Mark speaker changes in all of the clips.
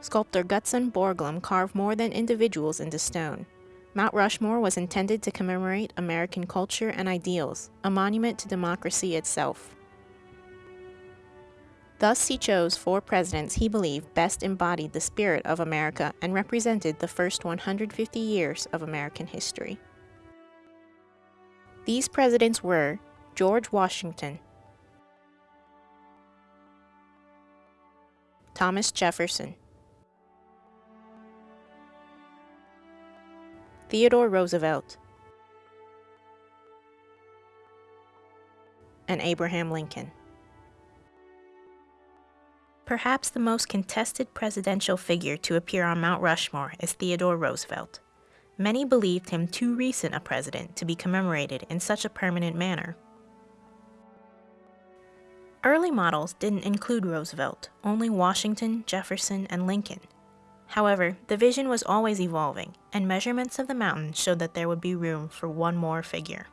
Speaker 1: Sculptor Gutzon Borglum carved more than individuals into stone. Mount Rushmore was intended to commemorate American culture and ideals, a monument to democracy itself. Thus, he chose four presidents he believed best embodied the spirit of America and represented the first 150 years of American history. These presidents were George Washington, Thomas Jefferson, Theodore Roosevelt, and Abraham Lincoln. Perhaps the most contested presidential figure to appear on Mount Rushmore is Theodore Roosevelt. Many believed him too recent a president to be commemorated in such a permanent manner. Early models didn't include Roosevelt, only Washington, Jefferson, and Lincoln. However, the vision was always evolving, and measurements of the mountain showed that there would be room for one more figure.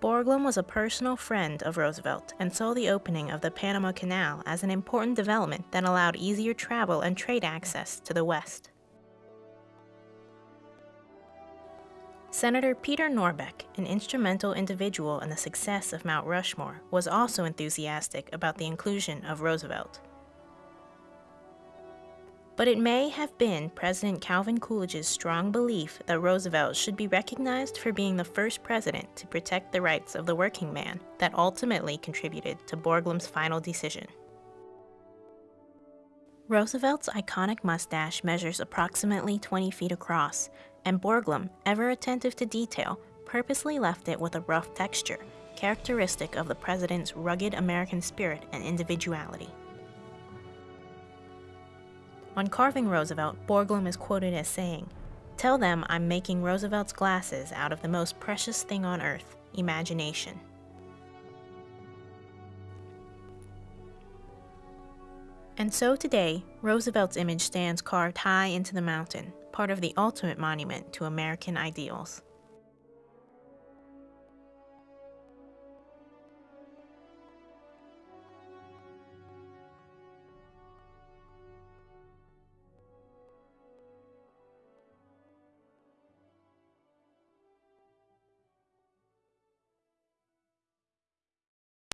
Speaker 1: Borglum was a personal friend of Roosevelt and saw the opening of the Panama Canal as an important development that allowed easier travel and trade access to the West. Senator Peter Norbeck, an instrumental individual in the success of Mount Rushmore, was also enthusiastic about the inclusion of Roosevelt but it may have been President Calvin Coolidge's strong belief that Roosevelt should be recognized for being the first president to protect the rights of the working man that ultimately contributed to Borglum's final decision. Roosevelt's iconic mustache measures approximately 20 feet across, and Borglum, ever attentive to detail, purposely left it with a rough texture, characteristic of the president's rugged American spirit and individuality. On carving Roosevelt, Borglum is quoted as saying, Tell them I'm making Roosevelt's glasses out of the most precious thing on earth, imagination. And so today, Roosevelt's image stands carved high into the mountain, part of the ultimate monument to American ideals.